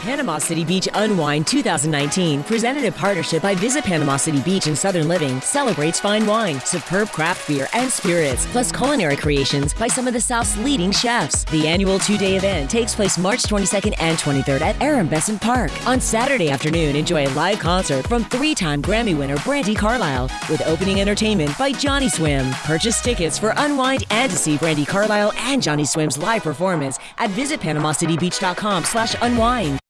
Panama City Beach Unwind 2019, presented in partnership by Visit Panama City Beach and Southern Living, celebrates fine wine, superb craft beer, and spirits, plus culinary creations by some of the South's leading chefs. The annual two-day event takes place March 22nd and 23rd at Aaron Bessant Park. On Saturday afternoon, enjoy a live concert from three-time Grammy winner Brandi Carlile, with opening entertainment by Johnny Swim. Purchase tickets for Unwind and to see Brandi Carlile and Johnny Swim's live performance at visitpanamacitybeach.com slash unwind.